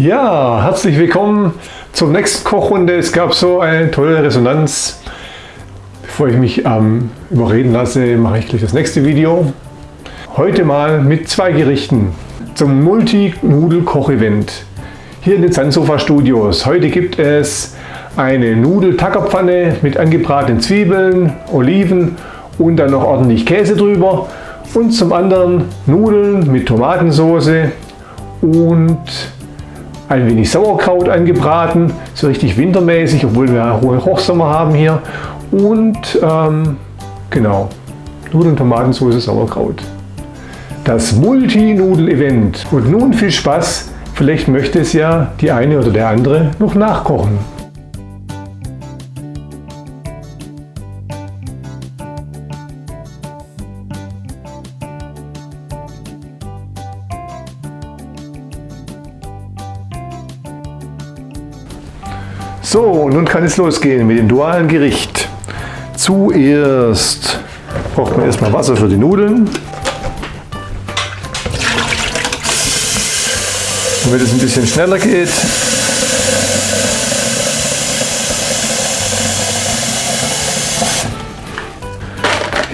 Ja, herzlich willkommen zur nächsten Kochrunde. Es gab so eine tolle Resonanz. Bevor ich mich ähm, überreden lasse, mache ich gleich das nächste Video. Heute mal mit zwei Gerichten zum Multi-Nudel-Koch-Event hier in den Sandsofa Studios. Heute gibt es eine Nudel-Tackerpfanne mit angebratenen Zwiebeln, Oliven und dann noch ordentlich Käse drüber. Und zum anderen Nudeln mit Tomatensauce und ein wenig Sauerkraut angebraten, so richtig wintermäßig, obwohl wir hohen Hochsommer haben hier. Und ähm, genau, Nudeln, Tomatensauce, Sauerkraut. Das Multi-Nudel-Event. Und nun viel Spaß, vielleicht möchte es ja die eine oder der andere noch nachkochen. So, nun kann es losgehen mit dem dualen Gericht. Zuerst braucht man erstmal Wasser für die Nudeln. Damit es ein bisschen schneller geht.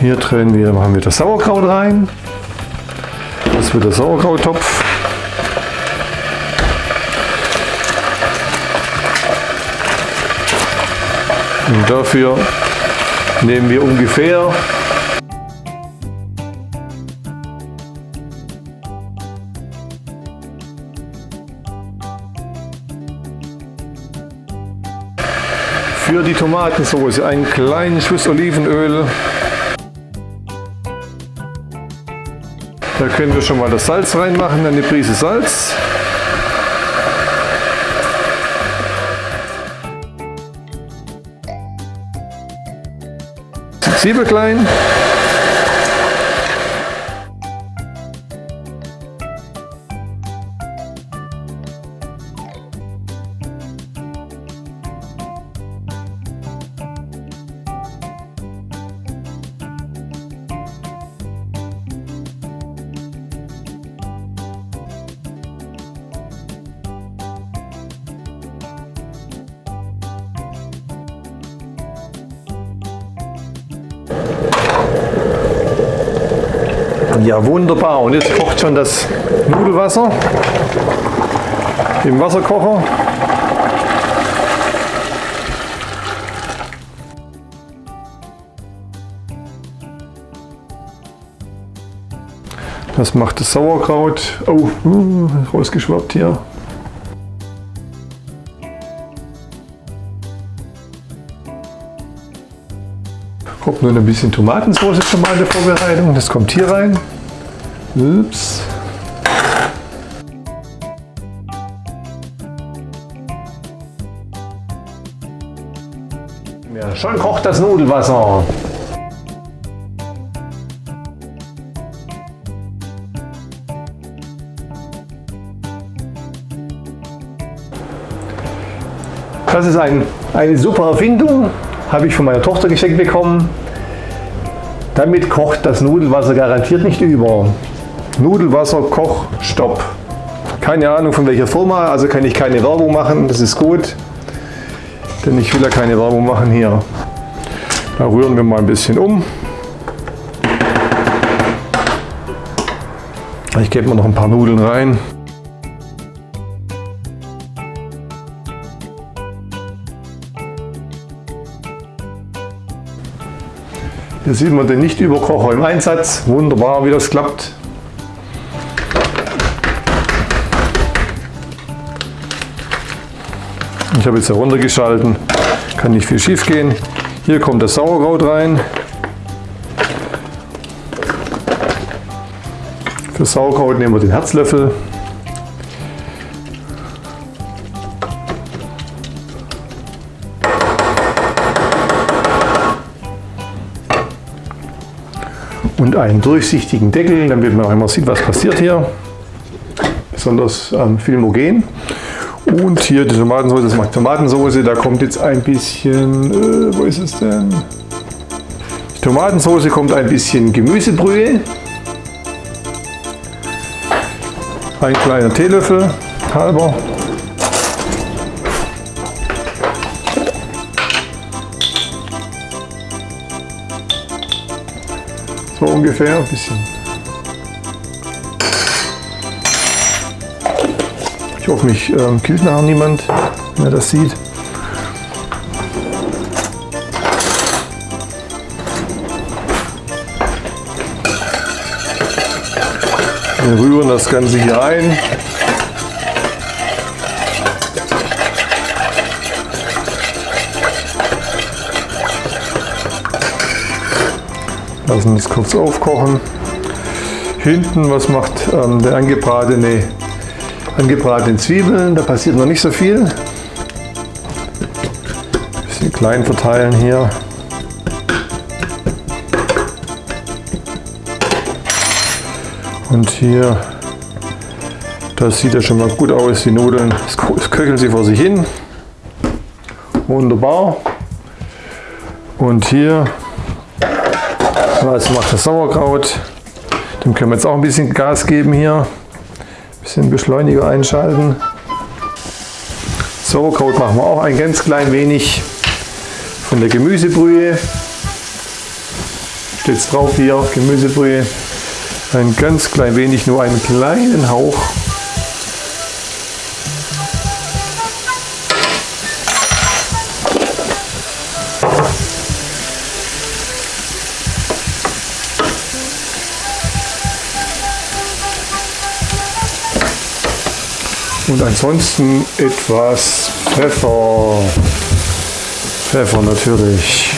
Hier drehen wir, machen wir das Sauerkraut rein. Das wird der Sauerkrauttopf. Und dafür nehmen wir ungefähr für die Tomatensauce einen kleinen Schuss Olivenöl. Da können wir schon mal das Salz reinmachen, eine Prise Salz. Cyberklein. Ja, wunderbar. Und jetzt kocht schon das Nudelwasser im Wasserkocher. Das macht das Sauerkraut. Oh, uh, rausgeschwappt hier. Kommt nun ein bisschen Tomatensauce schon mal in der Vorbereitung. Das kommt hier rein. Ups. Ja, schon kocht das Nudelwasser. Das ist ein, eine super Erfindung habe ich von meiner Tochter geschenkt bekommen. Damit kocht das Nudelwasser garantiert nicht über. Nudelwasser Koch Stopp. Keine Ahnung von welcher Firma, also kann ich keine Werbung machen, das ist gut. Denn ich will ja keine Werbung machen hier. Da rühren wir mal ein bisschen um. Ich gebe mal noch ein paar Nudeln rein. Hier sieht man den Nicht-Überkocher im Einsatz. Wunderbar, wie das klappt. Ich habe jetzt heruntergeschalten, kann nicht viel schief gehen. Hier kommt das Sauerkraut rein. Für Sauerkraut nehmen wir den Herzlöffel. Und einen durchsichtigen Deckel, damit man einmal sieht, was passiert hier. Besonders ähm, filmogen. Und hier die Tomatensauce, das macht Tomatensauce, da kommt jetzt ein bisschen, äh, wo ist es denn? Die Tomatensauce kommt ein bisschen Gemüsebrühe. Ein kleiner Teelöffel halber. So ungefähr, ein bisschen. Ich hoffe, mich ähm, killt nachher niemand, wenn er das sieht. Wir rühren das Ganze hier ein. Lassen es kurz aufkochen. Hinten, was macht ähm, der angebratene, angebratene Zwiebeln? Da passiert noch nicht so viel. Bisschen klein verteilen hier. Und hier, das sieht ja schon mal gut aus, die Nudeln, es köcheln sie vor sich hin. Wunderbar. Und hier, was macht das Sauerkraut? Dem können wir jetzt auch ein bisschen Gas geben hier. Ein bisschen Beschleuniger einschalten. Sauerkraut machen wir auch ein ganz klein wenig von der Gemüsebrühe. Steht drauf hier, Gemüsebrühe. Ein ganz klein wenig, nur einen kleinen Hauch. Und ansonsten etwas Pfeffer. Pfeffer natürlich.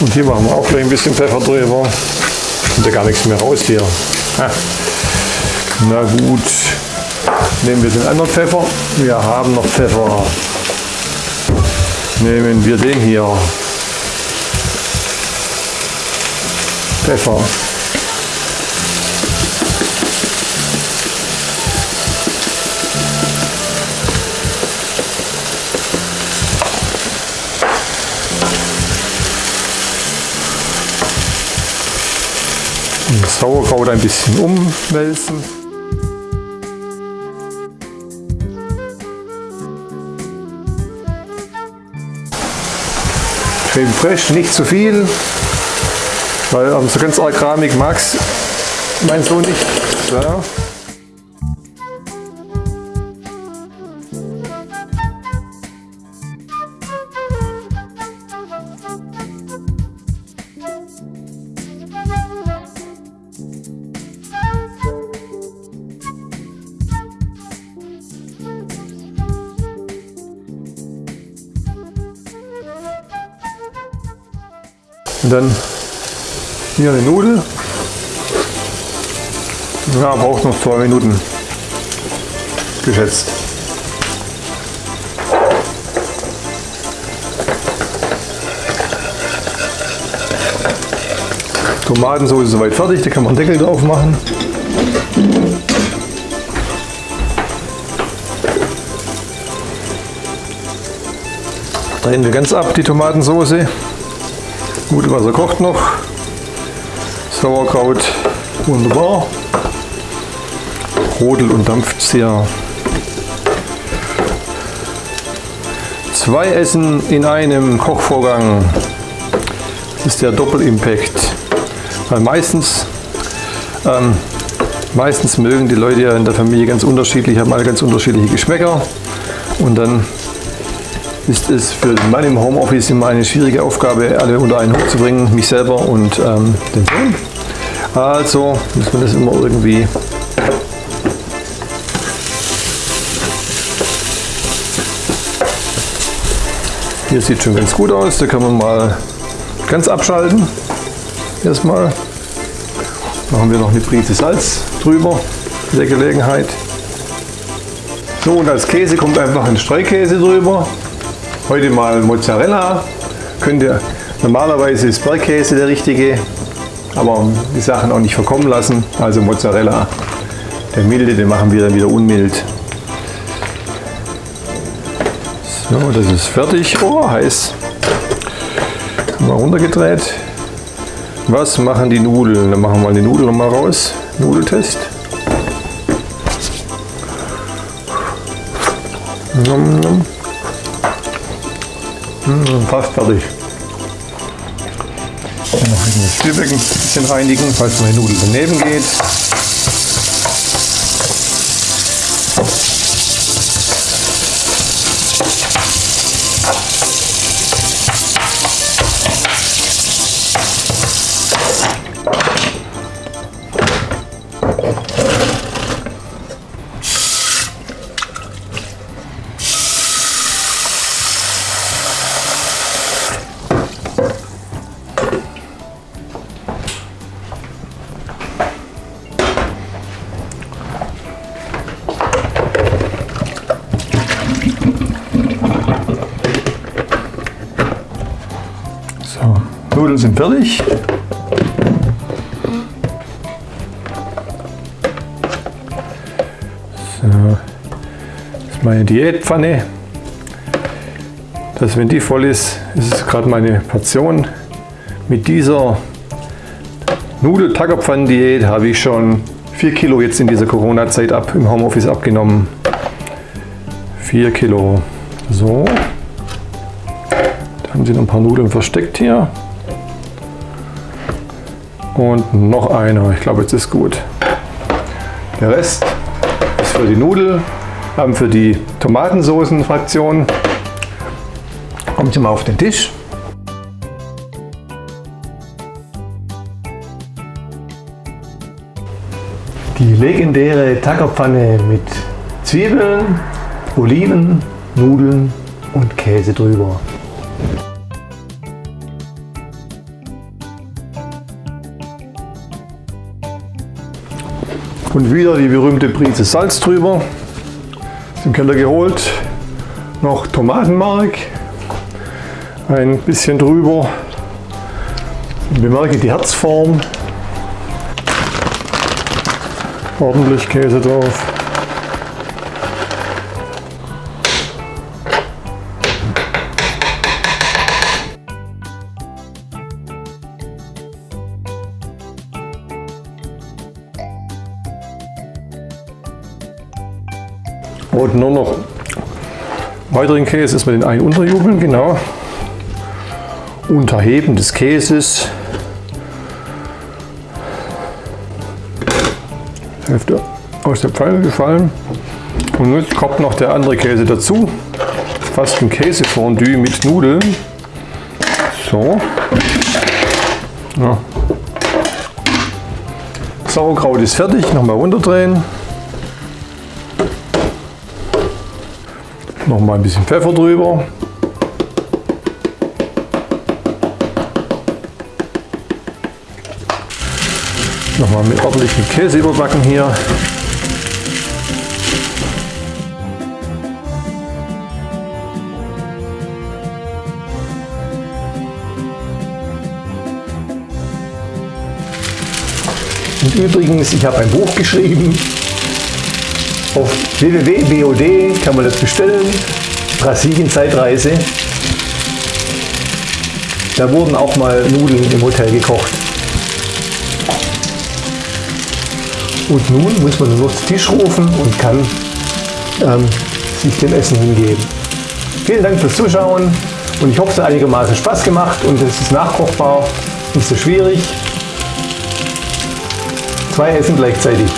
Und hier machen wir auch gleich ein bisschen Pfeffer drüber. Kommt ja gar nichts mehr raus hier. Na gut, nehmen wir den anderen Pfeffer. Wir haben noch Pfeffer. Nehmen wir den hier. Pfeffer. Sauerkraut ein bisschen umwälzen. Creme fraiche, nicht zu viel, weil so ganz arg Keramik mag mein Sohn nicht. Ja. Dann hier eine Nudel. Ja, braucht noch zwei Minuten geschätzt. Tomatensauce ist soweit fertig, da kann man Deckel drauf machen. Drehen wir ganz ab die Tomatensauce. Gute Wasser kocht noch. Sauerkraut wunderbar. Rodelt und dampft. Zwei Essen in einem Kochvorgang. Das ist der Doppelimpact. Weil meistens, ähm, meistens mögen die Leute ja in der Familie ganz unterschiedlich, haben alle ganz unterschiedliche Geschmäcker. Und dann ist es für den im Homeoffice immer eine schwierige Aufgabe, alle unter einen Hut zu bringen, mich selber und ähm, den Sohn. Also muss man das immer irgendwie Hier sieht schon ganz gut aus, da kann man mal ganz abschalten. Erstmal machen wir noch eine Prise Salz drüber in der Gelegenheit. So und als Käse kommt einfach ein Streukäse drüber. Heute mal Mozzarella. Könnt ihr, normalerweise ist Bergkäse der richtige, aber die Sachen auch nicht verkommen lassen. Also Mozzarella. Der milde, den machen wir dann wieder unmild. So, das ist fertig. Oh, heiß. Mal runtergedreht. Was machen die Nudeln? Dann machen wir mal die Nudeln nochmal raus. Nudeltest. Nom, nom. Hm, fast fertig. Dann noch das Spülbecken ein bisschen reinigen, falls meine Nudel daneben geht. Nudeln sind fertig. So, das ist meine Diätpfanne. Das, wenn die voll ist, ist es gerade meine Portion. Mit dieser Nudel-Tackerpfannen-Diät habe ich schon 4 Kilo jetzt in dieser Corona-Zeit ab, im Homeoffice abgenommen. 4 Kilo. So. Da haben sie noch ein paar Nudeln versteckt hier. Und noch einer. Ich glaube, jetzt ist gut. Der Rest ist für die Nudel, ähm, für die Tomatensoßenfraktion. Kommt mal auf den Tisch. Die legendäre Tackerpfanne mit Zwiebeln, Oliven, Nudeln und Käse drüber. Und wieder die berühmte Prise Salz drüber. Den Keller geholt. Noch Tomatenmark. Ein bisschen drüber. Bemerke die Herzform. Ordentlich Käse drauf. Und nur noch weiteren Käse ist mit den einen unterjubeln, genau. Unterheben des Käses. Hälfte aus der Pfanne gefallen. Und jetzt kommt noch der andere Käse dazu. Fast ein Käsefondue mit Nudeln. So. Ja. Sauerkraut ist fertig. Nochmal runterdrehen. Noch mal ein bisschen Pfeffer drüber. Noch mal mit ordentlichem Käse überbacken hier. Und übrigens, ich habe ein Buch geschrieben, auf www.bod kann man das bestellen. Brasilien-Zeitreise. Da wurden auch mal Nudeln im Hotel gekocht. Und nun muss man nur zu Tisch rufen und kann ähm, sich dem Essen hingeben. Vielen Dank fürs Zuschauen und ich hoffe, es hat einigermaßen Spaß gemacht und es ist nachkochbar, nicht so schwierig. Zwei Essen gleichzeitig.